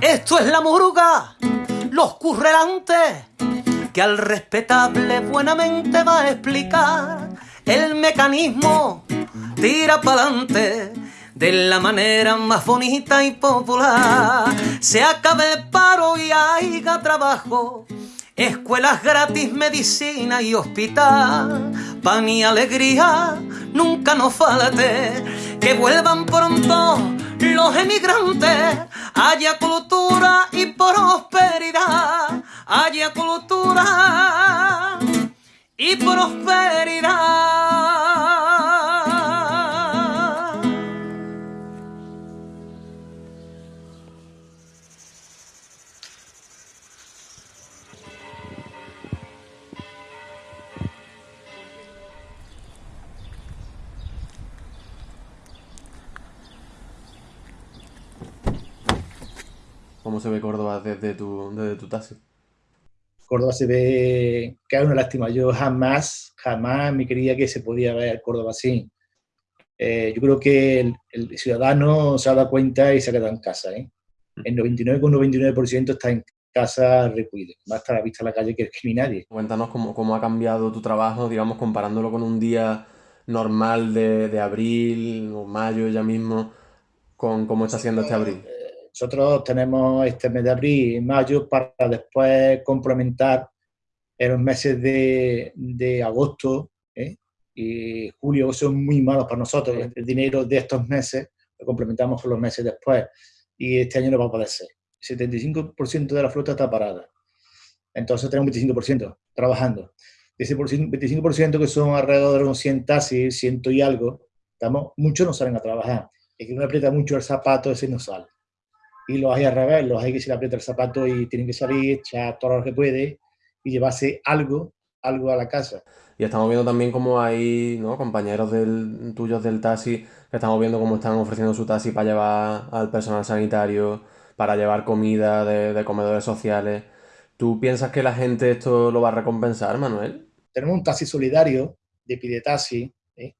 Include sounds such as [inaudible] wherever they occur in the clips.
Esto es la muruga, los currelantes, que al respetable buenamente va a explicar el mecanismo, tira pa'lante de la manera más bonita y popular. Se acabe el paro y haya trabajo, escuelas gratis, medicina y hospital. Pan y alegría nunca nos falte, que vuelvan pronto los emigrantes. Haya cultura y prosperidad, haya cultura y prosperidad. ¿Cómo se ve Córdoba desde tu, desde tu taxi? Córdoba se ve que es una lástima. Yo jamás, jamás me creía que se podía ver Córdoba así. Eh, yo creo que el, el ciudadano se ha dado cuenta y se ha quedado en casa. ¿eh? El 99,99% está en casa recluido. Va a estar a la vista en la calle que es que ni nadie. Cuéntanos cómo, cómo ha cambiado tu trabajo, digamos, comparándolo con un día normal de, de abril o mayo ya mismo, con cómo está siendo este abril. Nosotros tenemos este mes de abril y mayo para después complementar en los meses de, de agosto ¿eh? y julio, que son muy malos para nosotros. El dinero de estos meses lo complementamos con los meses después y este año no va a poder ser. El 75% de la flota está parada. Entonces tenemos un 25% trabajando. De ese 25% que son alrededor de unos 100 taxis, 100 y algo, estamos, muchos no salen a trabajar. Es que uno aprieta mucho el zapato, ese no sale y los hay al revés, los hay que se le aprieta el zapato y tienen que salir, echar todo lo que puede y llevarse algo, algo a la casa. Y estamos viendo también cómo hay ¿no? compañeros del, tuyos del taxi, que estamos viendo cómo están ofreciendo su taxi para llevar al personal sanitario, para llevar comida de, de comedores sociales. ¿Tú piensas que la gente esto lo va a recompensar, Manuel? Tenemos un taxi solidario de Pide Taxi, ¿eh?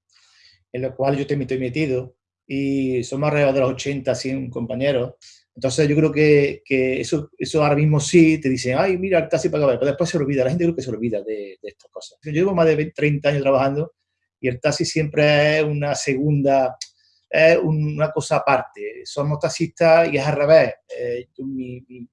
en el cual yo estoy metido, y somos alrededor de los 80, 100 compañeros, entonces yo creo que, que, eso, eso ahora mismo sí te dicen, ay, mira el taxi para pero después se olvida, la gente creo que se olvida de, de estas cosas. Yo llevo más de 20, 30 años trabajando y el taxi siempre es una segunda, es una cosa aparte. Somos taxistas y es al revés. Eh, mi, mi,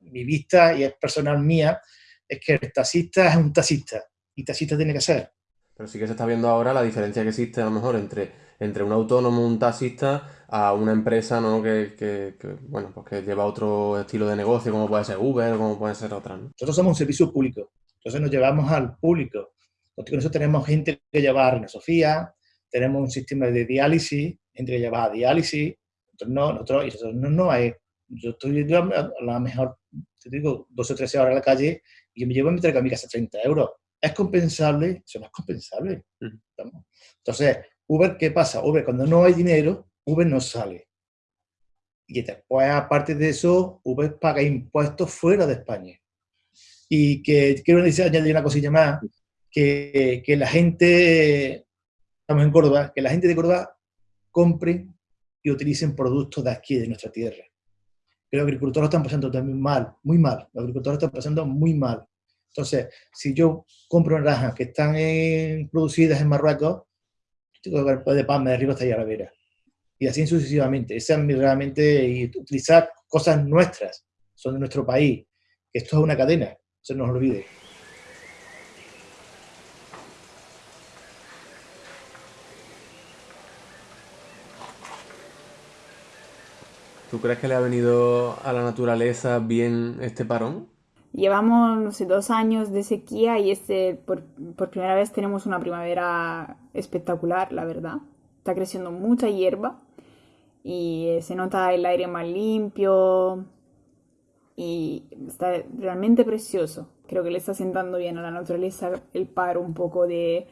mi, vista, y es personal mía, es que el taxista es un taxista y taxista tiene que ser. Pero sí que se está viendo ahora la diferencia que existe a lo mejor entre, entre un autónomo, un taxista, a una empresa ¿no? que, que, que, bueno, pues que lleva otro estilo de negocio, como puede ser Uber, como puede ser otra. ¿no? Nosotros somos un servicio público, entonces nos llevamos al público. Nosotros tenemos gente que lleva a Reina Sofía, tenemos un sistema de diálisis, gente que lleva a diálisis, nosotros no, nosotros, y nosotros no, no hay, yo estoy a la mejor, te digo, 12 o 13 horas a la calle y yo me llevo a meter a mi casa 30 euros. ¿Es compensable? Eso no es compensable. Mm. Entonces, Uber, ¿qué pasa? Uber, cuando no hay dinero, Uber no sale. Y después, aparte de eso, Uber paga impuestos fuera de España. Y que quiero decir, añadir una cosilla más, que, que, la gente, estamos en Córdoba, que la gente de Córdoba compre y utilicen productos de aquí, de nuestra tierra. Que los agricultores están pasando también mal, muy mal. Los agricultores están pasando muy mal. Entonces, si yo compro naranjas que están producidas en Marruecos, tengo que ver de Palma de arriba hasta allá a la vera y así sucesivamente. Esa es realmente y utilizar cosas nuestras, son de nuestro país. Esto es una cadena, no se nos olvide. ¿Tú crees que le ha venido a la naturaleza bien este parón? Llevamos, no sé, dos años de sequía y este, por, por primera vez tenemos una primavera espectacular, la verdad. Está creciendo mucha hierba y se nota el aire más limpio y está realmente precioso. Creo que le está sentando bien a la naturaleza el paro un poco de,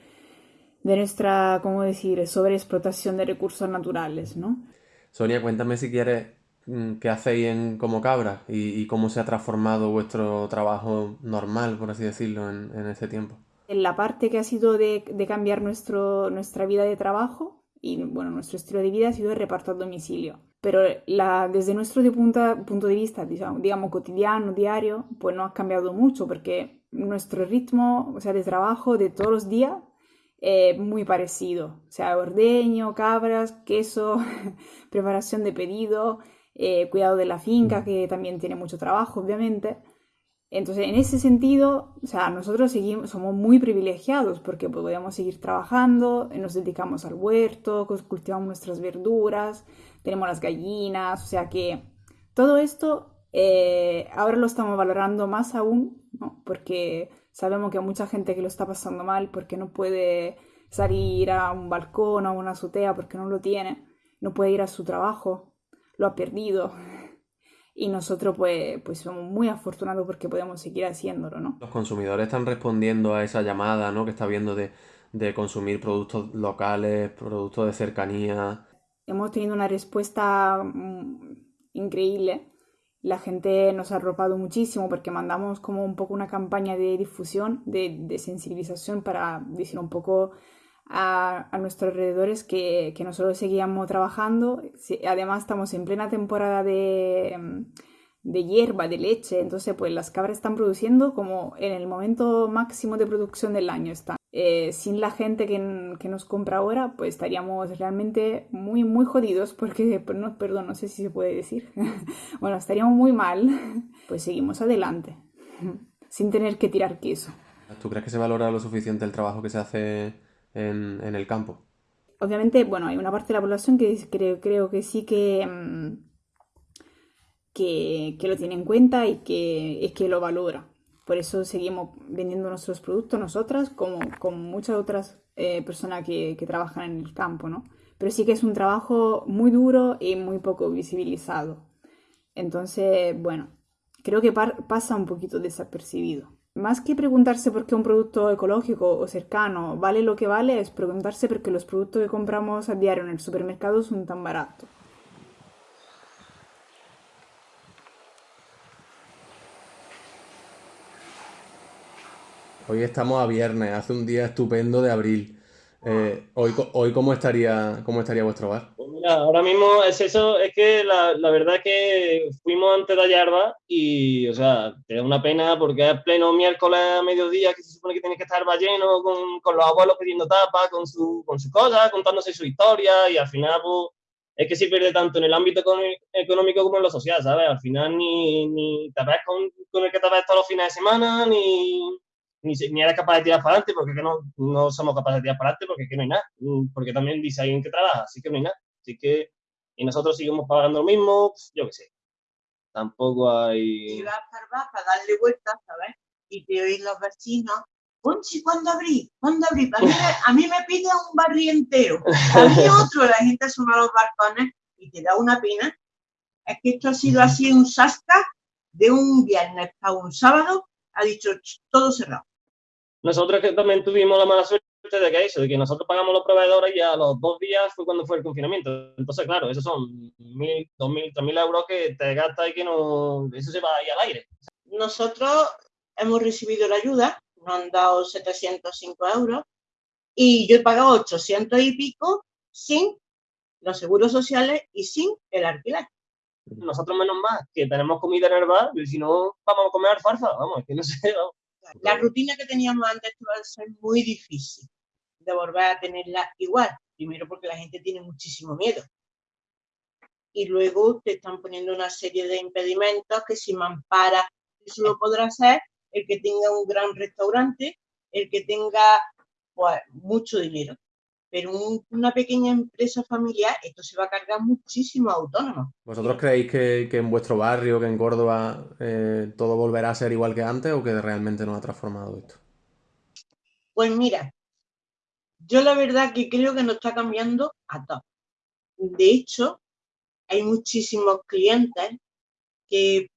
de nuestra, ¿cómo decir?, sobreexplotación de recursos naturales, ¿no? Sonia, cuéntame si quieres qué hacéis en Como Cabra y, y, cómo se ha transformado vuestro trabajo normal, por así decirlo, en, en este tiempo. En la parte que ha sido de, de cambiar nuestro, nuestra vida de trabajo y bueno, nuestro estilo de vida ha sido el reparto a domicilio. Pero la, desde nuestro de punta, punto de vista, digamos, cotidiano, diario, pues no ha cambiado mucho porque nuestro ritmo, o sea, de trabajo de todos los días es muy parecido. O sea, ordeño, cabras, queso, [laughs] preparación de pedido, eh, cuidado de la finca, que también tiene mucho trabajo, obviamente. Entonces, en ese sentido, o sea, nosotros seguimos, somos muy privilegiados porque podemos seguir trabajando, nos dedicamos al huerto, cultivamos nuestras verduras, tenemos las gallinas, o sea que todo esto eh, ahora lo estamos valorando más aún, porque sabemos que hay mucha gente que lo está pasando mal porque no puede salir a un balcón o a una azotea porque no lo tiene, no puede ir a su trabajo, lo ha perdido. Y nosotros pues, pues somos muy afortunados porque podemos seguir haciéndolo, ¿no? Los consumidores están respondiendo a esa llamada, ¿no? Que está viendo de, de consumir productos locales, productos de cercanía. Hemos tenido una respuesta mm, increíble. La gente nos ha arropado muchísimo porque mandamos como un poco una campaña de difusión, de, de sensibilización para decir un poco a, a nuestros alrededores que, que, nosotros seguíamos trabajando. Además estamos en plena temporada de, mm, de, hierba, de leche, entonces pues las cabras están produciendo como en el momento máximo de producción del año están. Eh, sin la gente que, que, nos compra ahora, pues estaríamos realmente muy, muy jodidos porque, [laughs] no, perdón, no sé si se puede decir. [laughs] bueno, estaríamos muy mal, [laughs] pues seguimos adelante, sin tener que tirar queso. ¿Tú crees que se valora lo suficiente el trabajo que se hace en, el campo. Obviamente, bueno, hay una parte de la población que creo, que sí que, mm, que, que, lo tiene en cuenta y que es que lo valora. Por eso seguimos vendiendo nuestros productos nosotras, como, como muchas otras eh, personas que, que, trabajan en el campo, ¿no? Pero sí que es un trabajo muy duro y muy poco visibilizado. Entonces, bueno, creo que pasa un poquito desapercibido. Más que preguntarse por qué un producto ecológico o cercano vale lo que vale, es preguntarse por qué los productos que compramos a diario en el supermercado son tan baratos. Hoy estamos a viernes, hace un día estupendo de abril. Eh, hoy, hoy ¿cómo estaría, cómo estaría vuestro bar? Pues mira, ahora mismo es eso, es que la, la verdad es que fuimos antes de Ayarba y, o sea, te da una pena porque es pleno miércoles a mediodía que se supone que tienes que estar lleno con, con los abuelos pidiendo tapas, con, su, con sus cosas, contándose su historia y al final, pues, es que se pierde tanto en el ámbito económico como en lo social, ¿sabes? Al final ni, ni te ves con, con el que te ves todos los fines de semana, ni, ni, ni eres capaz de tirar para adelante, porque no, no somos capaces de tirar para adelante, porque que no hay nada, mm, porque también dice alguien que trabaja, así que no hay nada. Así que, y nosotros seguimos pagando lo mismo, yo qué sé. Tampoco hay... Si vas para para darle vueltas, ¿sabes? Y te oís los vecinos, Ponchi, ¿cuándo abrí? ¿Cuándo abrí? A mí, me, a mí me pide un barrio entero. A mí [laughs] otro, la gente suma los balcones y te da una pena. Es que esto ha sido así un sasca de un viernes a un sábado, ha dicho todo cerrado. Nosotros que también tuvimos la mala suerte de que eso, de que nosotros pagamos los proveedores y a los dos días fue cuando fue el confinamiento. Entonces, claro, esos son mil, dos mil, tres mil euros que te gastas y que no, eso se va ahí al aire. Nosotros hemos recibido la ayuda, nos han dado 705 euros y yo he pagado 800 y pico sin los seguros sociales y sin el alquiler. Nosotros menos más, que tenemos comida en el bar, y si no, vamos a comer alfarfa, vamos, que no sé, vamos. La rutina que teníamos antes va a ser muy difícil de volver a tenerla igual. Primero porque la gente tiene muchísimo miedo. Y luego te están poniendo una serie de impedimentos que si Mampara eso lo podrá hacer el que tenga un gran restaurante, el que tenga pues, mucho dinero. Pero un, una pequeña empresa familiar, esto se va a cargar muchísimo a autónomos. ¿Vosotros creéis que, que, en vuestro barrio, que en Córdoba, eh, todo volverá a ser igual que antes o que realmente nos ha transformado esto? Pues mira, yo la verdad que creo que nos está cambiando a todos. De hecho, hay muchísimos clientes que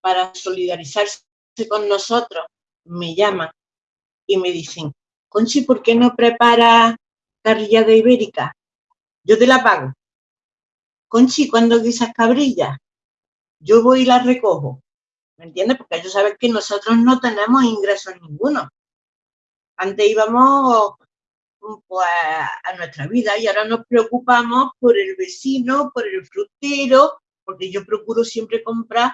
para solidarizarse con nosotros me llaman y me dicen, Conchi, ¿por qué no prepara carrilla de ibérica, yo te la pago. Conchi, cuando guisas cabrillas, yo voy y las recojo. ¿Me entiendes? Porque ellos saben que nosotros no tenemos ingresos ninguno. Antes íbamos pues, a nuestra vida y ahora nos preocupamos por el vecino, por el frutero, porque yo procuro siempre comprar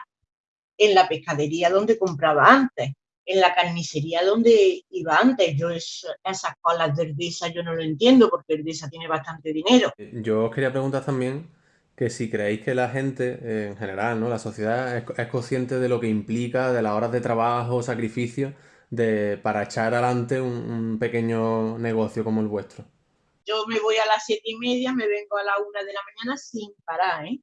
en la pescadería donde compraba antes, en la carnicería donde iba antes. Yo esas colas de Erdesa yo no lo entiendo porque Erdesa tiene bastante dinero. Yo os quería preguntar también que si creéis que la gente eh, en general, ¿no? la sociedad es, consciente de lo que implica, de las horas de trabajo, sacrificio, de, para echar adelante un, pequeño negocio como el vuestro. Yo me voy a las siete y media, me vengo a la una de la mañana sin parar, ¿eh?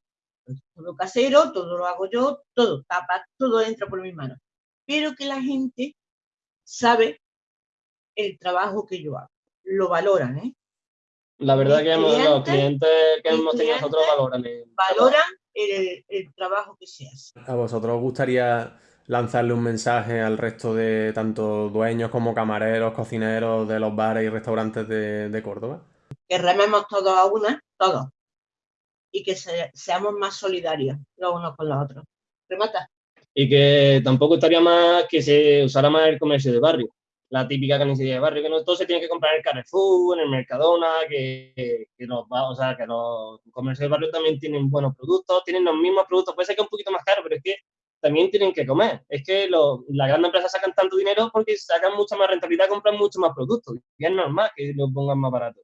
Todo casero, todo lo hago yo, todo tapa, todo entra por mis manos. Pero que la gente sabe el trabajo que yo hago, lo valoran, ¿eh? La verdad que los clientes que hemos tenido nosotros valoran el Valoran el, trabajo que se hace. ¿A vosotros os gustaría lanzarle un mensaje al resto de tanto dueños como camareros, cocineros de los bares y restaurantes de, Córdoba? Que rememos todos a una, todos. Y que seamos más solidarios los unos con los otros. Remata. Y que tampoco estaría más que se usara más el comercio de barrio la típica carnicería de barrio, que no todo se tiene que comprar en el Carrefour, en el Mercadona, que, que, los, o sea, que los comercios de barrio también tienen buenos productos, tienen los mismos productos, puede ser que un poquito más caro, pero es que también tienen que comer. Es que las grandes empresas sacan tanto dinero porque sacan mucha más rentabilidad, compran mucho más productos, y es normal que lo pongan más barato.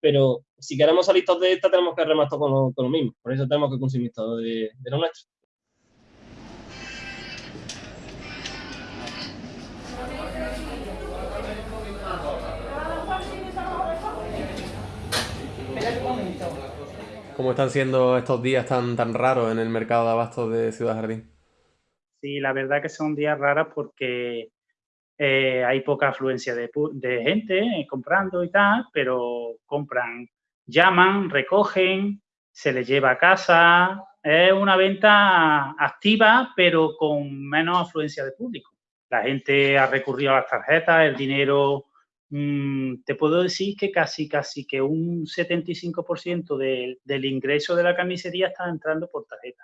Pero si queremos salir todos de esta, tenemos que rematar con lo, con lo mismo. Por eso tenemos que consumir todo de, de lo nuestro. ¿Cómo están siendo estos días tan, tan raros en el mercado de abastos de Ciudad Jardín? Sí, la verdad que son días raros porque eh, hay poca afluencia de, gente eh, comprando y tal, pero compran, llaman, recogen, se les lleva a casa. Es una venta activa, pero con menos afluencia de público. La gente ha recurrido a las tarjetas, el dinero Mm, te puedo decir que casi, casi que un 75% del ingreso de la carnicería está entrando por tarjeta.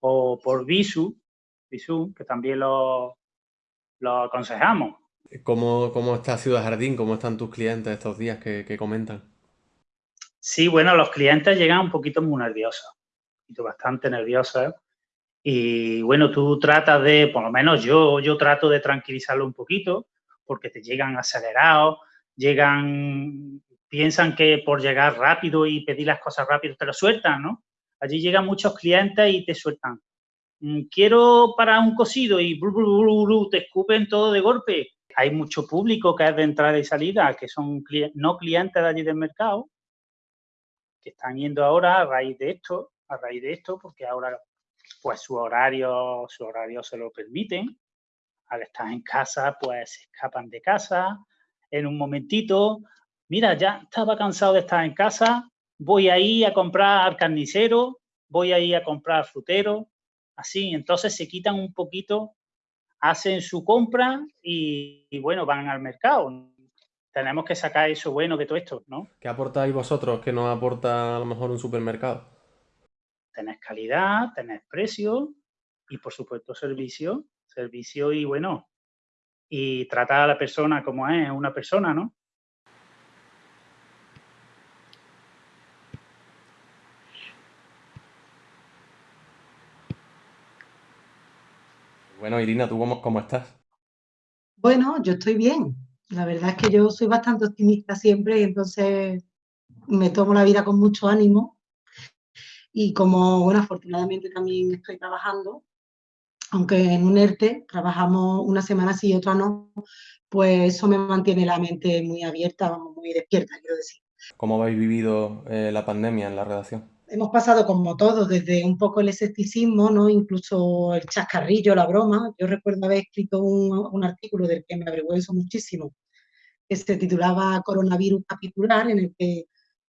O por Visu, Visu que también lo, lo aconsejamos. ¿Cómo, ¿Cómo, está Ciudad Jardín? ¿Cómo están tus clientes estos días que, comentan? Sí, bueno, los clientes llegan un poquito muy nerviosos, bastante nerviosos. Y bueno, tú tratas de, por lo menos yo, yo trato de tranquilizarlo un poquito, porque te llegan acelerados, llegan, piensan que por llegar rápido y pedir las cosas rápido te lo sueltan, ¿no? Allí llegan muchos clientes y te sueltan. Mm, quiero para un cosido y te escupen todo de golpe. Hay mucho público que es de entrada y salida, que son no clientes de allí del mercado, que están yendo ahora a raíz de esto, a raíz de esto, porque ahora pues su horario, su horario se lo permiten al estar en casa, pues se escapan de casa en un momentito. Mira, ya estaba cansado de estar en casa, voy a ir a comprar al carnicero, voy a ir a comprar al frutero, así. Entonces se quitan un poquito, hacen su compra y, bueno, van al mercado. Tenemos que sacar eso bueno de todo esto, ¿no? ¿Qué aportáis vosotros que no aporta a lo mejor un supermercado? Tenés calidad, tenés precio y por supuesto servicio servicio y bueno, y tratar a la persona como es una persona, ¿no? Bueno, Irina, ¿tú cómo, cómo, estás? Bueno, yo estoy bien. La verdad es que yo soy bastante optimista siempre y entonces me tomo la vida con mucho ánimo. Y como, bueno, afortunadamente también estoy trabajando, aunque en un ERTE trabajamos una semana sí y otra no, pues eso me mantiene la mente muy abierta, muy despierta, quiero decir. ¿Cómo habéis vivido eh, la pandemia en la redacción? Hemos pasado como todos, desde un poco el escepticismo, ¿no? incluso el chascarrillo, la broma. Yo recuerdo haber escrito un, un artículo del que me avergüenzo muchísimo, que se titulaba Coronavirus Capitular, en el que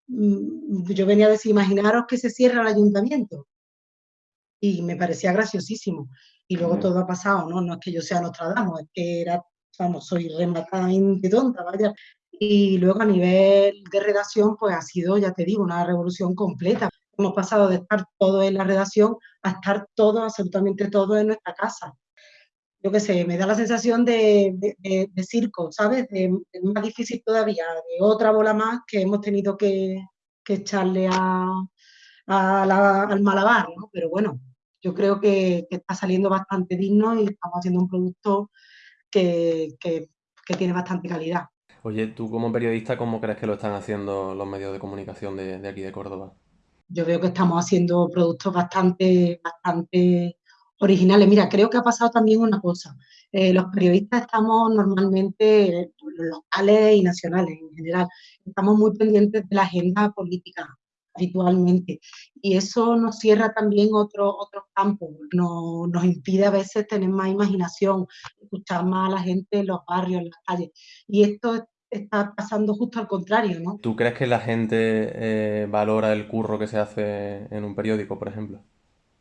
mm, yo venía a decir, imaginaros que se cierra el ayuntamiento. Y me parecía graciosísimo y luego todo ha pasado, ¿no? No es que yo sea Nostradamus, es que era, vamos, soy rematadamente tonta, vaya. Y luego a nivel de redacción, pues ha sido, ya te digo, una revolución completa. Hemos pasado de estar todo en la redacción a estar todo, absolutamente todo en nuestra casa. yo qué sé, me da la sensación de, circo, ¿sabes? De, más difícil todavía, de otra bola más que hemos tenido que, echarle a, al malabar, ¿no? Pero bueno, yo creo que, está saliendo bastante digno y estamos haciendo un producto que, tiene bastante calidad. Oye, tú como periodista, ¿cómo crees que lo están haciendo los medios de comunicación de, de aquí de Córdoba? Yo veo que estamos haciendo productos bastante, bastante originales. Mira, creo que ha pasado también una cosa. Eh, los periodistas estamos normalmente, locales y nacionales en general, estamos muy pendientes de la agenda política habitualmente. Y eso nos cierra también otros otros campos, nos, nos impide a veces tener más imaginación, escuchar más a la gente en los barrios, en las calles. Y esto está pasando justo al contrario, ¿no? ¿Tú crees que la gente eh, valora el curro que se hace en un periódico, por ejemplo?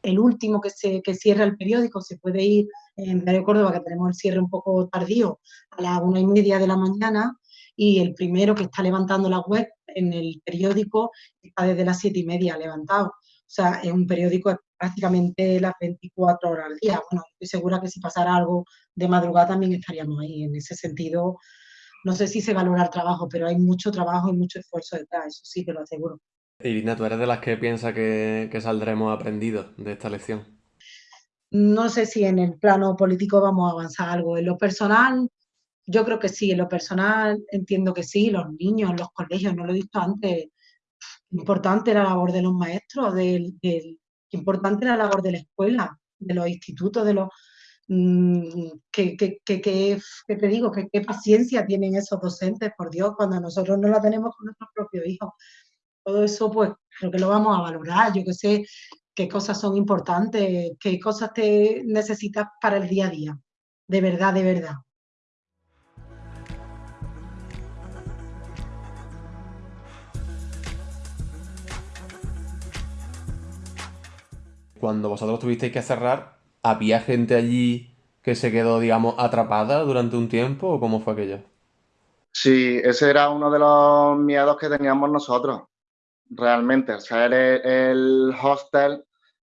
el último que, se, que cierra el periódico, se puede ir en Radio Córdoba, que tenemos el cierre un poco tardío, a las una y media de la mañana, y el primero que está levantando la web en el periódico está desde las siete y media levantado. O sea, es un periódico prácticamente las 24 horas al día. Bueno, estoy segura que si pasara algo de madrugada también estaríamos ahí. En ese sentido, no sé si se valora el trabajo, pero hay mucho trabajo y mucho esfuerzo detrás, eso sí te lo aseguro. Irina, ¿tú eres de las que piensa que, saldremos aprendidos de esta lección? No sé si en el plano político vamos a avanzar algo. En lo personal, yo creo que sí. En lo personal, entiendo que sí. Los niños, los colegios, no lo he visto antes. Importante la labor de los maestros, del, importante la labor de la escuela, de los institutos, de los mm, que, te digo, que qué paciencia tienen esos docentes, por Dios, cuando nosotros no la tenemos con nuestros propios hijos todo eso pues creo que lo vamos a valorar, yo que sé qué cosas son importantes, qué cosas te necesitas para el día a día, de verdad, de verdad. Cuando vosotros tuvisteis que cerrar, ¿había gente allí que se quedó, digamos, atrapada durante un tiempo o cómo fue aquello? Sí, ese era uno de los miedos que teníamos nosotros realmente, o sea, el hostel,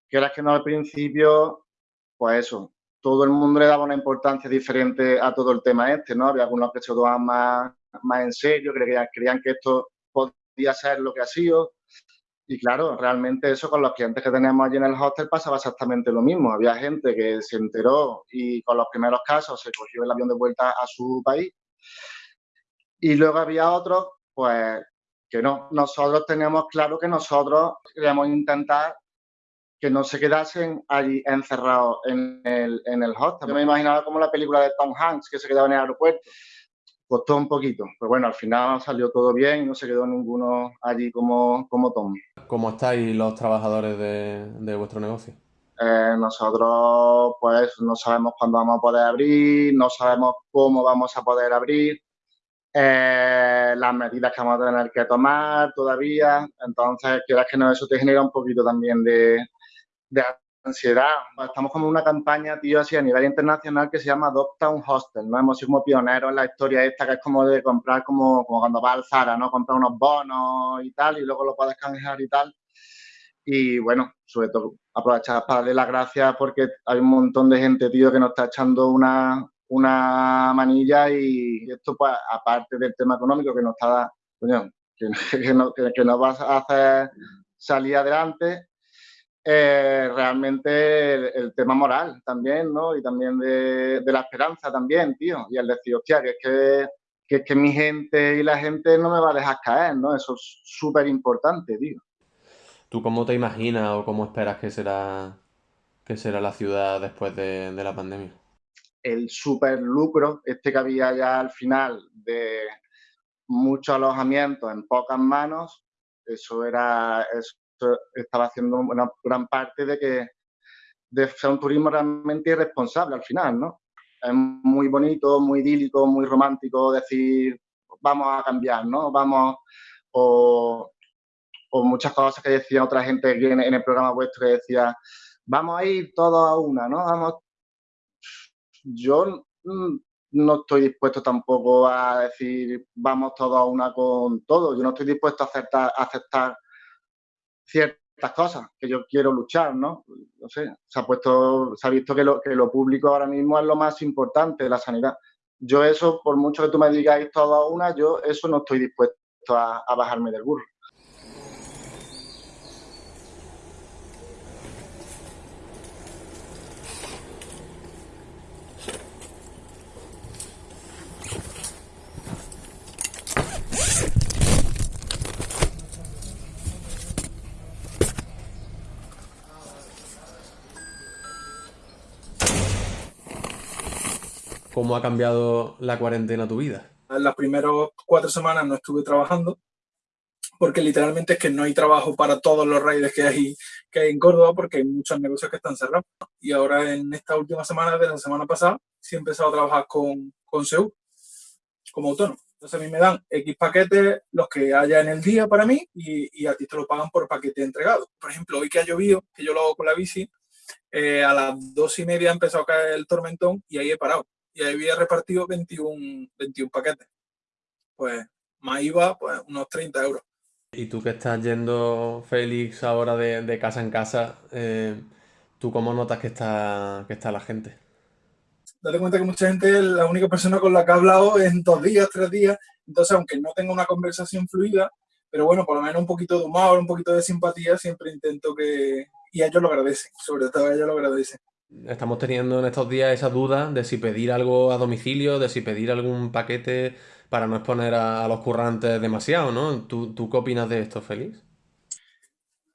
que era que no al principio, pues eso, todo el mundo le daba una importancia diferente a todo el tema este, ¿no? Había algunos que se tomaban más, más en serio, creían, creían que esto podía ser lo que ha sido. Y claro, realmente eso con los clientes que teníamos allí en el hostel pasaba exactamente lo mismo. Había gente que se enteró y con los primeros casos se cogió el avión de vuelta a su país. Y luego había otros, pues, que no, nosotros teníamos claro que nosotros queríamos intentar que no se quedasen allí encerrados en el, en el hostel. Yo me imaginaba como la película de Tom Hanks que se quedaba en el aeropuerto. Costó un poquito, pero bueno, al final salió todo bien y no se quedó ninguno allí como, como Tom. ¿Cómo estáis los trabajadores de, de vuestro negocio? Eh, nosotros pues no sabemos cuándo vamos a poder abrir, no sabemos cómo vamos a poder abrir. Eh, las medidas que vamos a tener que tomar todavía. Entonces, quieras que no, eso te genera un poquito también de, ansiedad. Estamos como una campaña, tío, así a nivel internacional que se llama Adopta un Hostel, ¿no? Hemos sido como pioneros en la historia esta, que es como de comprar como, como cuando vas al Zara, ¿no? Comprar unos bonos y tal, y luego lo puedes canjear y tal. Y bueno, sobre todo aprovechar para darle las gracias porque hay un montón de gente, tío, que nos está echando una, una manilla y esto, pues, aparte del tema económico que nos está, que, [laughs] nos va a hacer salir adelante, eh, realmente el, tema moral también, ¿no? Y también de, la esperanza también, tío. Y el decir, hostia, que es que, que es que mi gente y la gente no me va a dejar caer, ¿no? Eso es súper importante, tío. ¿Tú cómo te imaginas o cómo esperas que será, que será la ciudad después de la pandemia? el super lucro, este que había ya al final de muchos alojamientos en pocas manos, eso era, eso estaba haciendo una gran parte de que de ser un turismo realmente irresponsable al final, ¿no? Es muy bonito, muy idílico, muy romántico decir, vamos a cambiar, ¿no? Vamos, o, muchas cosas que decía otra gente en, el programa vuestro que decía, vamos a ir todos a una, ¿no? Vamos yo mm, no estoy dispuesto tampoco a decir vamos todos a una con todo. Yo no estoy dispuesto a aceptar ciertas cosas que yo quiero luchar, ¿no? No sé, se ha puesto, se ha visto que lo, que lo público ahora mismo es lo más importante, la sanidad. Yo eso, por mucho que tú me digáis todo a una, yo eso no estoy dispuesto a, a bajarme del burro. ¿Cómo ha cambiado la cuarentena tu vida? En las primeras cuatro semanas no estuve trabajando porque literalmente es que no hay trabajo para todos los raíces que hay, que hay en Córdoba porque hay muchos negocios que están cerrados. Y ahora en esta última semana, de la semana pasada, sí he empezado a trabajar con, con SEU como autónomo. Entonces a mí me dan X paquetes, los que haya en el día para mí, y, y, a ti te lo pagan por paquete entregado. Por ejemplo, hoy que ha llovido, que yo lo hago con la bici, eh, a las dos y media ha empezado a caer el tormentón y ahí he parado y ahí había repartido 21, 21 paquetes. Pues más IVA, pues unos 30 euros. Y tú que estás yendo, Félix, ahora de, de casa en casa, eh, ¿tú cómo notas que está, que está la gente? Date cuenta que mucha gente es la única persona con la que he hablado en dos días, tres días. Entonces, aunque no tenga una conversación fluida, pero bueno, por lo menos un poquito de humor, un poquito de simpatía, siempre intento que... Y ellos lo agradecen, sobre todo ellos lo agradecen. Estamos teniendo en estos días esa duda de si pedir algo a domicilio, de si pedir algún paquete para no exponer a, los currantes demasiado, ¿no? ¿Tú, ¿Tú, qué opinas de esto, Félix?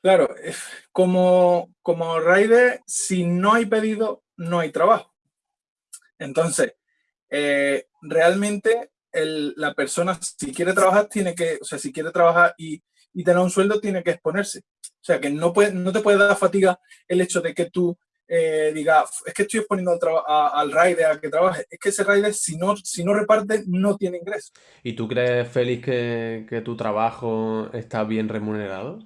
Claro, como, como rider, si no hay pedido, no hay trabajo. Entonces, eh, realmente la persona, si quiere trabajar, tiene que, o sea, si quiere trabajar y, y tener un sueldo, tiene que exponerse. O sea, que no, no te puede dar fatiga el hecho de que tú eh, diga, es que estoy exponiendo al, a, al rider a que trabaje, es que ese rider si no, si no reparte no tiene ingreso. ¿Y tú crees, Félix, que, que tu trabajo está bien remunerado?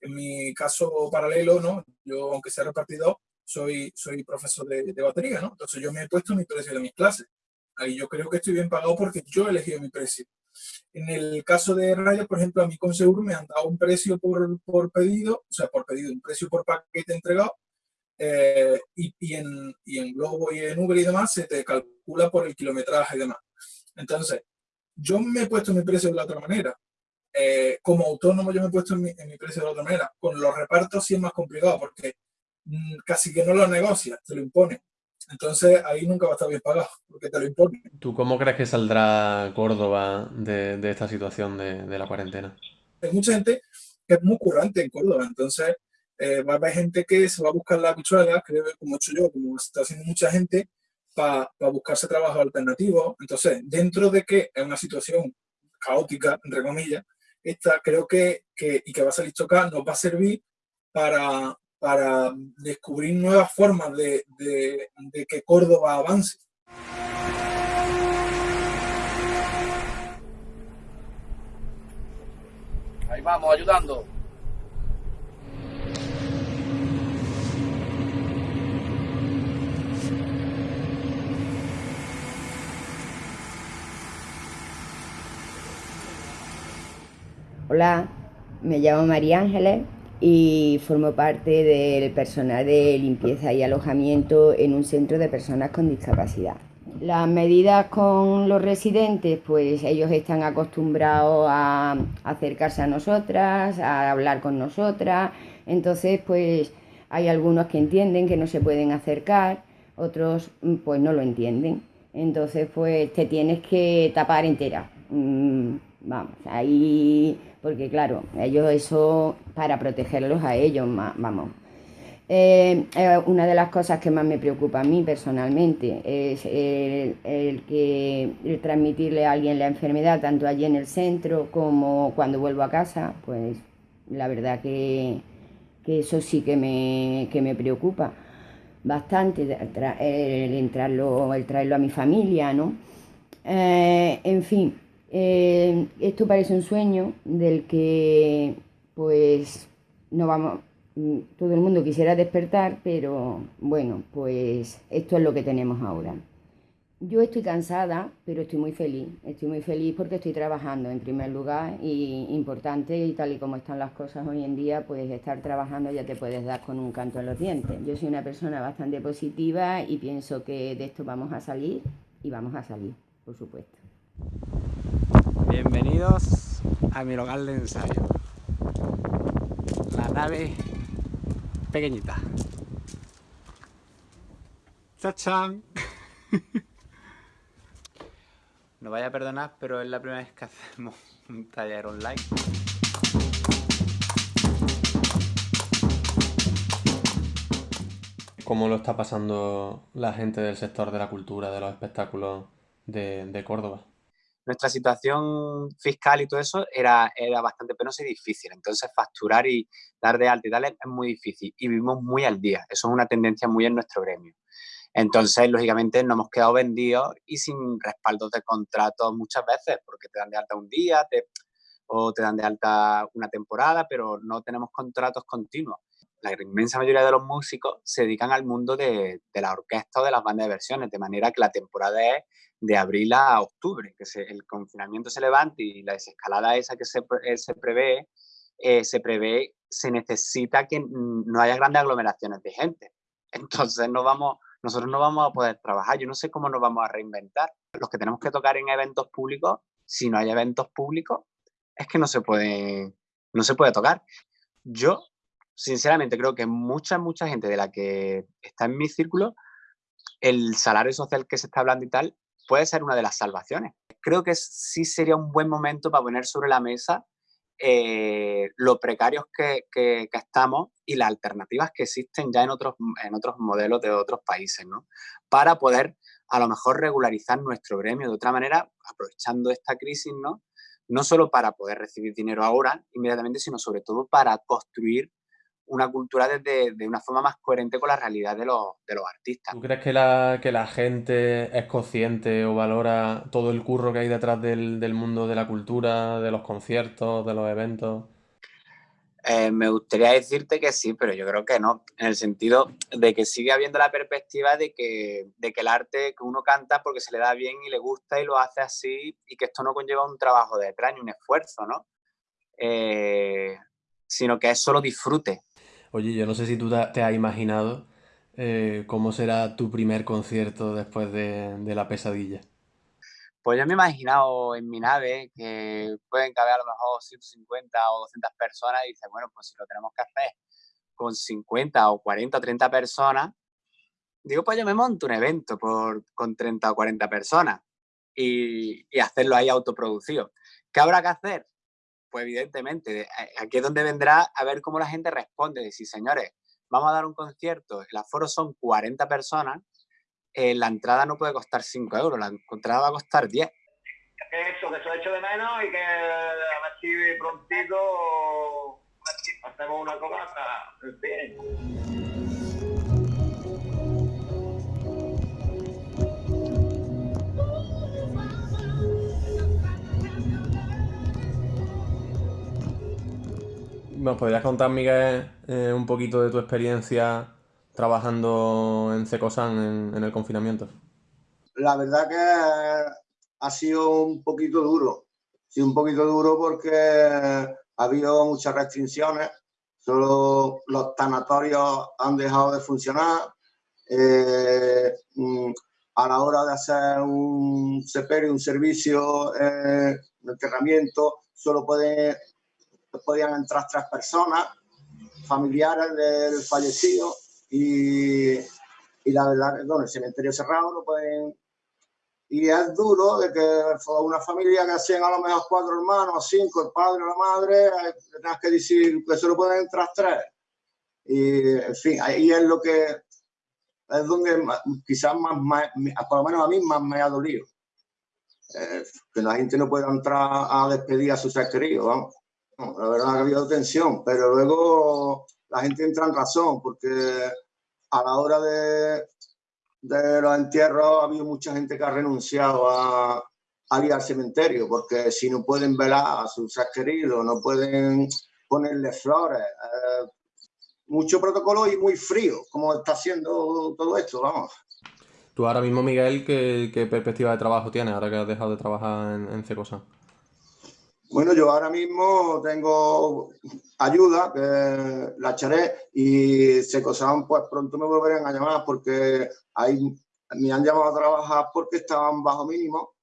En mi caso paralelo, ¿no? Yo, aunque sea repartidor, soy, soy profesor de, de, batería, ¿no? Entonces yo me he puesto mi precio de mis clases. Ahí yo creo que estoy bien pagado porque yo he elegido mi precio. En el caso de Raya, por ejemplo, a mí con Seguro me han dado un precio por, por pedido, o sea, por pedido, un precio por paquete entregado, eh, y, y, en, y en Globo y en Uber y demás se te calcula por el kilometraje y demás. Entonces, yo me he puesto mi precio de la otra manera. Eh, como autónomo yo me he puesto en mi, en mi, precio de la otra manera. Con los repartos sí es más complicado porque mmm, casi que no lo negocia, te lo impone. Entonces ahí nunca va a estar bien pagado porque te lo impone. ¿Tú cómo crees que saldrá Córdoba de, de esta situación de, de la cuarentena? Hay mucha gente que es muy currante en Córdoba, entonces eh, va a haber gente que se va a buscar la habichuela, creo como he hecho yo, como está haciendo mucha gente, para pa buscarse trabajo alternativo. Entonces, dentro de que es una situación caótica, entre comillas, esta creo que, que y que va a salir chocada, nos va a servir para, para descubrir nuevas formas de, de, de que Córdoba avance. Ahí vamos, ayudando. Hola, me llamo María Ángeles y formo parte del personal de limpieza y alojamiento en un centro de personas con discapacidad. Las medidas con los residentes, pues ellos están acostumbrados a acercarse a nosotras, a hablar con nosotras, entonces pues hay algunos que entienden que no se pueden acercar, otros pues no lo entienden. Entonces pues te tienes que tapar entera. Vamos, ahí porque claro, ellos eso para protegerlos a ellos, vamos. Eh, eh, una de las cosas que más me preocupa a mí personalmente es el, que transmitirle a alguien la enfermedad, tanto allí en el centro como cuando vuelvo a casa, pues la verdad que, que eso sí que me, que me preocupa bastante, el, entrarlo, el traerlo a mi familia, ¿no? Eh, en fin, eh, esto parece un sueño del que pues no vamos, todo el mundo quisiera despertar, pero bueno, pues esto es lo que tenemos ahora. Yo estoy cansada, pero estoy muy feliz. Estoy muy feliz porque estoy trabajando en primer lugar y importante y tal y como están las cosas hoy en día, pues estar trabajando ya te puedes dar con un canto en los dientes. Yo soy una persona bastante positiva y pienso que de esto vamos a salir y vamos a salir, por supuesto. Bienvenidos a mi local de ensayo. La nave pequeñita. ¡Chachán! [laughs] No vaya a perdonar, pero es la primera vez que hacemos un taller online. ¿Cómo lo está pasando la gente del sector de la cultura, de los espectáculos de, de Córdoba? Nuestra situación fiscal y todo eso era, era bastante penosa y difícil. Entonces, facturar y dar de alta y tal es muy difícil. Y vivimos muy al día. Eso es una tendencia muy en nuestro gremio. Entonces, lógicamente, nos hemos quedado vendidos y sin respaldos de contratos muchas veces, porque te dan de alta un día o te dan de alta una temporada, pero no tenemos contratos continuos. La inmensa mayoría de los músicos se dedican al mundo de, la orquesta o de las bandas de versiones, de manera que la temporada es de abril a octubre, que el confinamiento se levante y la desescalada esa que se, eh, se prevé, eh, se prevé, se necesita que no haya grandes aglomeraciones de gente. [laughs] Entonces no vamos, nosotros no vamos a poder trabajar. Yo no sé cómo nos vamos a reinventar. Los que tenemos que tocar en eventos públicos, si no hay eventos públicos, es que no se puede, no se puede tocar. Yo, sinceramente, creo que mucha, mucha gente de la que está en mi círculo, el salario social que se está hablando y tal, puede ser una de las salvaciones. Creo que sí sería un buen momento para poner sobre la mesa eh, lo precarios que, que, estamos y las alternativas que existen ya en otros, en otros modelos de otros países, ¿no? Para poder a lo mejor regularizar nuestro gremio de otra manera, aprovechando esta crisis, ¿no? No solo para poder recibir dinero ahora, inmediatamente, sino sobre todo para construir una cultura desde, de una forma más coherente con la realidad de los, de los artistas. ¿Tú crees que la, que la gente es consciente o valora todo el curro que hay detrás del, del mundo de la cultura, de los conciertos, de los eventos? Eh, me gustaría decirte que sí, pero yo creo que no, en el sentido de que sigue habiendo la perspectiva de que, de que el arte que uno canta porque se le da bien y le gusta y lo hace así y que esto no conlleva un trabajo detrás ni un esfuerzo, ¿no? Eh, sino que es solo disfrute. Oye, yo no sé si tú te has imaginado eh, cómo será tu primer concierto después de, la pesadilla. Pues yo me he imaginado en mi nave que pueden caber a lo mejor 150 o 200 personas y dices, bueno, pues si lo tenemos que hacer con 50 o 40 o 30 personas, digo, pues yo me monto un evento con 30 o 40 personas y hacerlo ahí autoproducido. ¿Qué habrá que hacer? Pues evidentemente, eh, aquí es donde vendrá a ver cómo la gente responde. Si, señores, vamos a dar un concierto, el aforo son 40 personas, eh, la entrada no puede costar 5 euros, la entrada va a costar 10. Eso, que eso hecho de menos y que a ver si prontito hacemos una cobata. En ¿Nos podrías contar, Miguel, eh, un poquito de tu experiencia trabajando en Cecosan en, el confinamiento? La verdad que ha sido un poquito duro. Sí, un poquito duro porque ha habido muchas restricciones. Solo los tanatorios han dejado de funcionar. Eh, mm, a la hora de hacer un sepelio, un servicio eh, de enterramiento, solo puede podían entrar tres personas, familiares del fallecido, y, y la verdad bueno, el cementerio cerrado no pueden... Y es duro de que una familia que hacían a lo mejor cuatro hermanos, cinco, el padre la madre, tengas que decir que solo pueden entrar tres. Y, en fin, ahí es lo que es donde quizás más, por lo menos a mí más me ha dolido. Eh, que la gente no pueda entrar a despedir a sus seres queridos, vamos la verdad ha habido tensión, pero luego la gente entra en razón, porque a la hora de, de los entierros ha habido mucha gente que ha renunciado a, a ir al cementerio, porque si no pueden velar a sus seres queridos, no pueden ponerle flores, eh, mucho protocolo y muy frío, como está haciendo todo esto, vamos. Tú ahora mismo, Miguel, ¿qué, perspectiva de trabajo tienes ahora que has dejado de trabajar en, en Cecosa? Bueno, yo ahora mismo tengo ayuda, la echaré y Secosan pues pronto me volverán a llamar porque me han llamado a trabajar porque estaban bajo mínimo.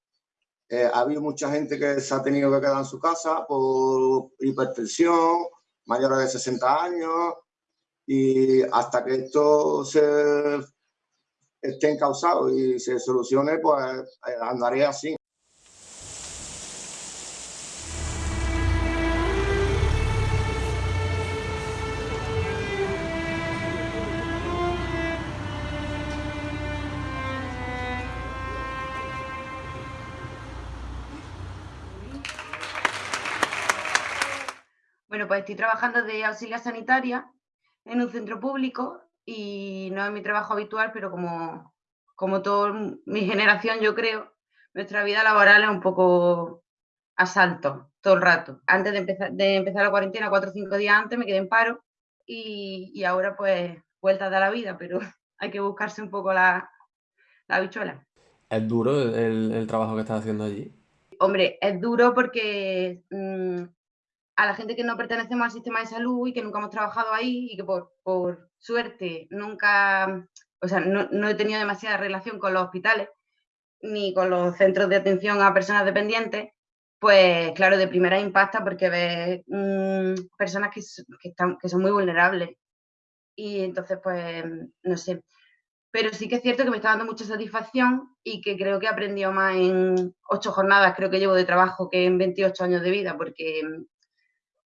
Eh, ha habido mucha gente que se ha tenido que quedar en su casa por hipertensión, mayores de 60 años y hasta que esto se esté encausado y se solucione, pues eh, andaré así. Pues estoy trabajando de auxiliar sanitaria en un centro público y no es mi trabajo habitual, pero como, como toda mi generación, yo creo, nuestra vida laboral es un poco a salto todo el rato. Antes de empezar, de empezar la cuarentena, cuatro o cinco días antes, me quedé en paro y, ahora pues vuelta de la vida, pero [laughs] hay que buscarse un poco la, la bichuela. ¿Es duro el, trabajo que estás haciendo allí? Hombre, es duro porque mm, a la gente que no pertenecemos al sistema de salud y que nunca hemos trabajado ahí y que por, suerte nunca, o sea, no, he tenido demasiada relación con los hospitales ni con los centros de atención a personas dependientes, pues claro, de primera impacta porque ves mm, personas que, están, que son muy vulnerables. Y entonces, pues, no sé. Pero sí que es cierto que me está dando mucha satisfacción y que creo que he aprendido más en ocho jornadas, creo que llevo de trabajo, que en 28 años de vida, porque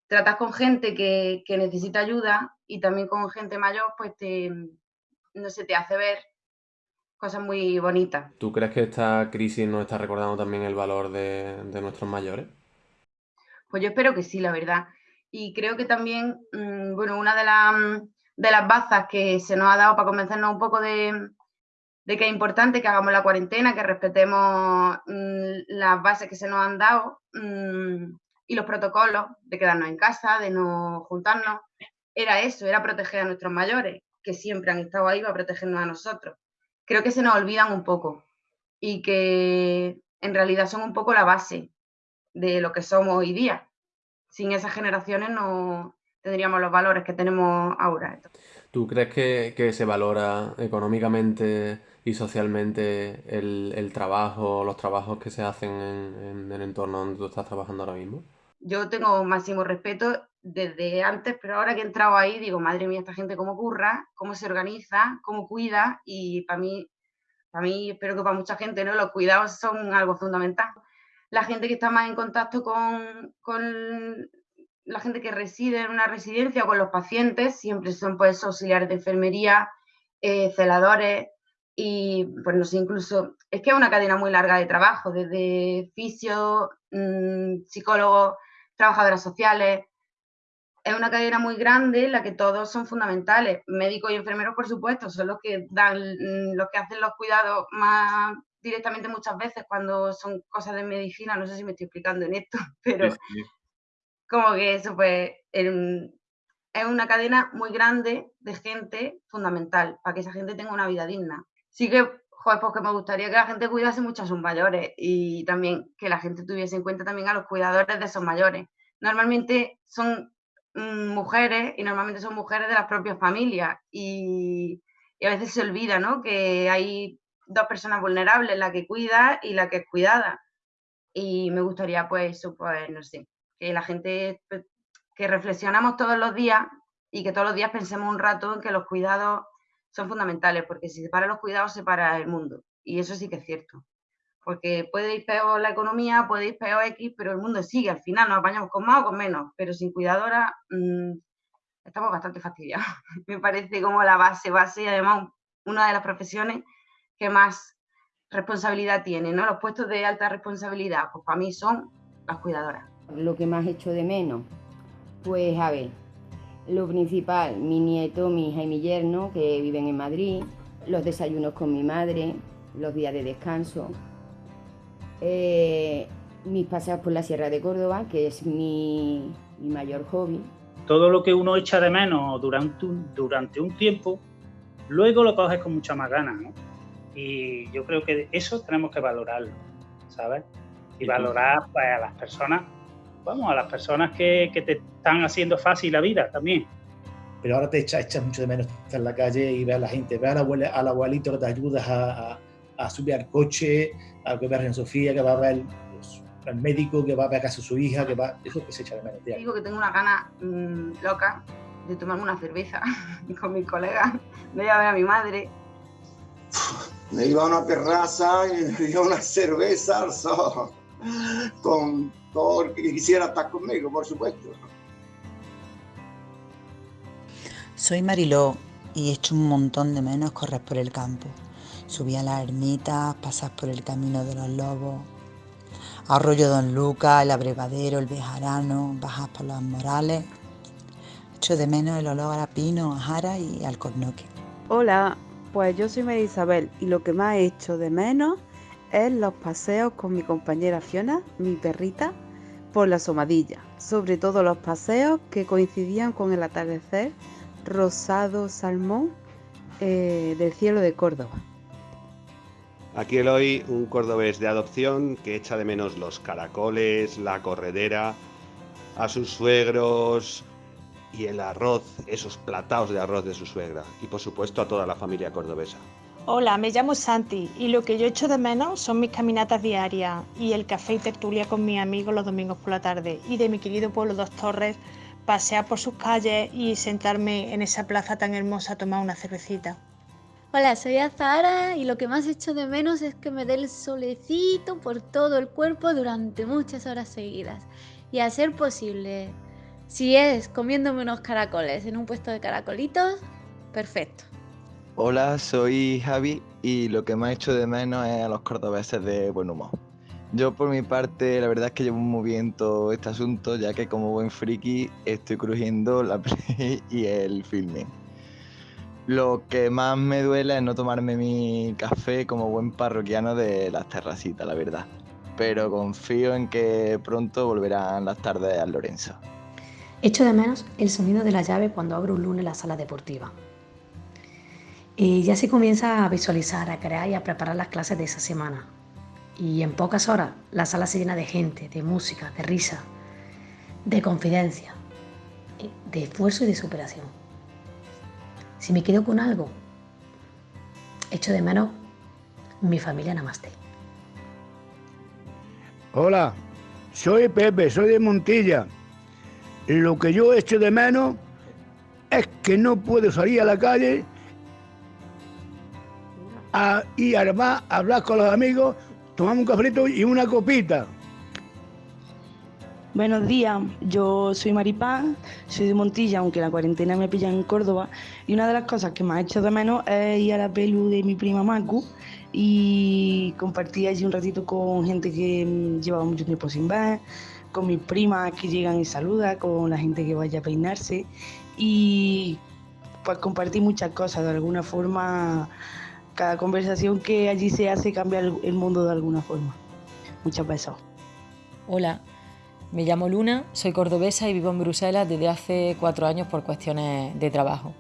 tratas con gente que, necesita ayuda y también con gente mayor, pues te, no sé, te hace ver cosas muy bonitas. ¿Tú crees que esta crisis nos está recordando también el valor de, nuestros mayores? Pues yo espero que sí, la verdad. Y creo que también, mm, bueno, una de, de las bazas que se nos ha dado para convencernos un poco de, que es importante que hagamos la cuarentena, que respetemos mm, las bases que se nos han dado, mm, y los protocolos de quedarnos en casa, de no juntarnos, era eso, era proteger a nuestros mayores, que siempre han estado ahí para protegernos a nosotros. Creo que se nos olvidan un poco y que en realidad son un poco la base de lo que somos hoy día. Sin esas generaciones no tendríamos los valores que tenemos ahora. ¿Tú crees que, se valora económicamente y socialmente el, trabajo, los trabajos que se hacen en, en el entorno donde tú estás trabajando ahora mismo? Yo tengo máximo respeto desde antes, pero ahora que he entrado ahí digo, madre mía, esta gente cómo curra, cómo se organiza, cómo cuida y para mí, para mí, espero que para mucha gente, ¿no? Los cuidados son algo fundamental. La gente que está más en contacto con, con la gente que reside en una residencia o con los pacientes, siempre son pues auxiliares de enfermería, eh, celadores y pues no sé, incluso es que es una cadena muy larga de trabajo, desde fisio, mmm, psicólogos, trabajadoras sociales. Es una cadena muy grande en la que todos son fundamentales. Médicos y enfermeros, por supuesto, son los que dan, mm, los que hacen los cuidados más directamente muchas veces cuando son cosas de medicina. No sé si me estoy explicando en esto, [laughs] pero como que eso pues es una cadena muy grande de gente fundamental para que esa gente tenga una vida digna. Sí que joder, pues que me gustaría que la gente cuidase mucho a sus mayores y también que la gente tuviese en cuenta también a los cuidadores de esos mayores. Normalmente son mm, mujeres y normalmente son mujeres de las propias familias y, a veces se olvida, ¿no? Que hay dos personas vulnerables, la que cuida y la que es cuidada. Y me gustaría, pues, eso, pues, no sé, que la gente, pues, que reflexionamos todos los días y que todos los días pensemos un rato en que los cuidados son fundamentales, porque si se para los cuidados, se para el mundo. Y eso sí que es cierto. Porque puede ir peor la economía, puede ir peor X, pero el mundo sigue. Al final nos apañamos con más o con menos, pero sin cuidadora mm, estamos bastante fastidiados. [laughs] Me parece como la base, base y además una de las profesiones que más responsabilidad tiene, ¿no? Los puestos de alta responsabilidad, pues para mí son las cuidadoras. Lo que más hecho de menos, pues a ver, lo principal, mi nieto, mi hija y mi yerno, que viven en Madrid, los desayunos con mi madre, los días de descanso, eh, mis paseos por la Sierra de Córdoba, que es mi, mayor hobby. Todo lo que uno echa de menos durante un, durante un tiempo, luego lo coges con mucha más ganas, ¿no? Y yo creo que eso tenemos que valorarlo, ¿sabes? Y valorar pues, a las personas, vamos, a las personas que, que te están haciendo fácil la vida también pero ahora te echas echa mucho de menos estar en la calle y ver a la gente, ver al, al abuelito que te ayudas a, a, subir al coche, a que ver a Sofía, que va a ver al médico, que va a ver a casa a su hija, que va, eso que se echa de menos. Digo que tengo una gana mmm, loca de tomarme una cerveza [laughs] con mis colegas, de ir a ver a mi madre. Me iba a una terraza y me dio una cerveza con todo el que quisiera estar conmigo, por supuesto. Soy Mariló y echo un montón de menos correr por el campo. Subir a las ermitas, pasar por el camino de los lobos, Arroyo Don Luca, el abrevadero, el bejarano, bajas por las morales. Echo de menos el olor a pino, a jara y al cornoque. Hola, pues yo soy María Isabel y lo que más he hecho de menos es los paseos con mi compañera Fiona, mi perrita, por la somadilla. Sobre todo los paseos que coincidían con el atardecer rosado salmón eh, del cielo de Córdoba. Aquí hoy un cordobés de adopción que echa de menos los caracoles, la corredera, a sus suegros y el arroz, esos plataos de arroz de su suegra y por supuesto a toda la familia cordobesa. Hola, me llamo Santi y lo que yo echo de menos son mis caminatas diarias y el café y tertulia con mis amigos los domingos por la tarde y de mi querido pueblo Dos Torres pasear por sus calles y sentarme en esa plaza tan hermosa a tomar una cervecita. Hola, soy Azara y lo que más echo de menos es que me dé el solecito por todo el cuerpo durante muchas horas seguidas. Y a ser posible, si es comiéndome unos caracoles en un puesto de caracolitos, perfecto. Hola, soy Javi y lo que más echo de menos es a los cordobeses de buen humor. Yo por mi parte, la verdad es que llevo muy bien todo este asunto, ya que como buen friki estoy crujiendo la [laughs] play y el filming. Lo que más me duele es no tomarme mi café como buen parroquiano de las terracitas, la verdad. Pero confío en que pronto volverán las tardes a Lorenzo. Echo de menos el sonido de la llave cuando abro un lunes la sala deportiva. Y ya se comienza a visualizar, a crear y a preparar las clases de esa semana y en pocas horas la sala se llena de gente, de música, de risa, de confidencia, de esfuerzo y de superación. Si me quedo con algo, echo de menos mi familia Namaste. Hola, soy Pepe, soy de Montilla. Lo que yo echo de menos es que no puedo salir a la calle a, y además hablar con los amigos tomamos un cafrito y una copita. Buenos días, yo soy Maripán, soy de Montilla, aunque la cuarentena me pilla en Córdoba, y una de las cosas que más he hecho de menos es ir a la pelu de mi prima Macu y compartir allí un ratito con gente que mm, llevaba mucho tiempo sin ver, con mis primas que llegan y saludan, con la gente que vaya a peinarse y pues compartir muchas cosas de alguna forma cada conversación que allí se hace cambia el mundo de alguna forma. Muchas besos. Hola, me llamo Luna, soy cordobesa y vivo en Bruselas desde hace cuatro años por cuestiones de trabajo.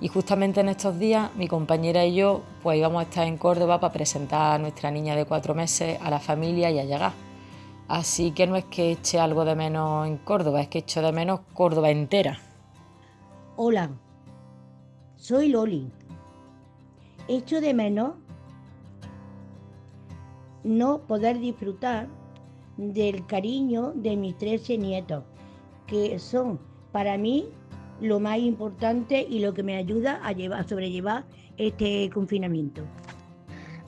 Y justamente en estos días mi compañera y yo pues íbamos a estar en Córdoba para presentar a nuestra niña de cuatro meses a la familia y a llegar. Así que no es que eche algo de menos en Córdoba, es que echo de menos Córdoba entera. Hola, soy Loli, echo de menos no poder disfrutar del cariño de mis 13 nietos, que son para mí lo más importante y lo que me ayuda a, llevar, a sobrellevar este confinamiento.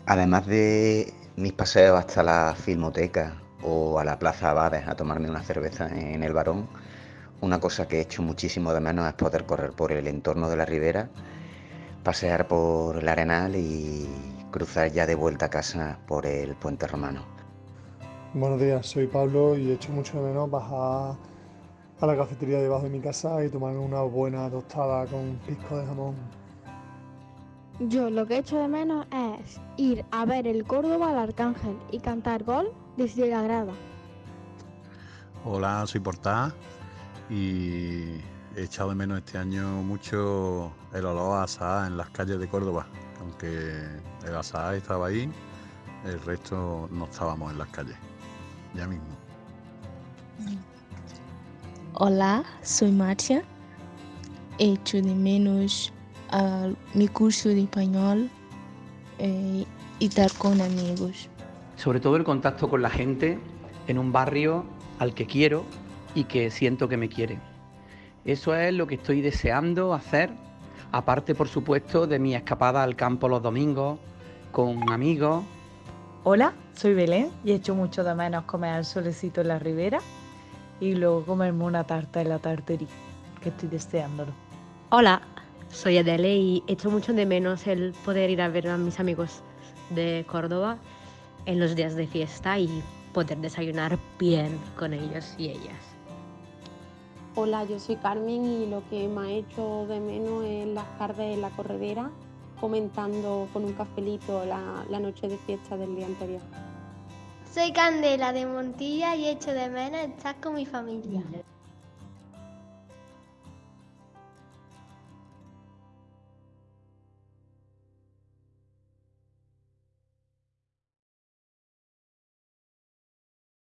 Además de mis paseos hasta la filmoteca o a la Plaza Abades a tomarme una cerveza en el Barón, una cosa que he hecho muchísimo de menos es poder correr por el entorno de la ribera pasear por el Arenal y cruzar ya de vuelta a casa por el puente romano. Buenos días, soy Pablo y echo mucho de menos bajar a la cafetería debajo de mi casa y tomar una buena tostada con pisco de jamón. Yo lo que echo de menos es ir a ver el Córdoba al Arcángel y cantar gol desde la grada. Hola, soy Portá y he echado de menos este año mucho el olor a asada en las calles de Córdoba. Aunque el asada estaba ahí, el resto no estábamos en las calles. Ya mismo. Hola, soy Marcia. Echo de menos a mi curso de español eh, y estar con amigos. Sobre todo el contacto con la gente en un barrio al que quiero y que siento que me quiere. Eso es lo que estoy deseando hacer, aparte por supuesto de mi escapada al campo los domingos, con amigos. Hola, soy Belén y echo mucho de menos comer al solecito en la ribera y luego comerme una tarta en la tartería, que estoy deseándolo. Hola, soy Adele y echo mucho de menos el poder ir a ver a mis amigos de Córdoba en los días de fiesta y poder desayunar bien con ellos y ellas. Hola, yo soy Carmen y lo que me ha hecho de menos es las tardes en la corredera comentando con un cafelito la, la noche de fiesta del día anterior. Soy Candela de Montilla y echo de menos estar con mi familia.